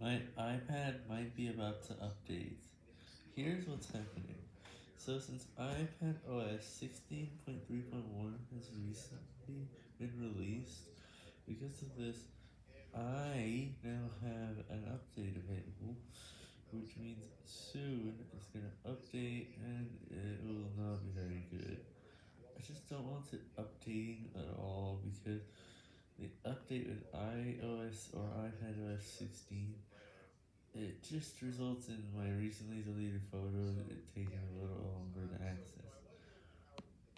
My iPad might be about to update. Here's what's happening. So since iPad OS 16.3.1 has recently been released, because of this, I now have an update available, which means soon it's going to update and it will not be very good. I just don't want it updating at all because the update with iOS or iPadOS 16 it just results in my recently deleted photos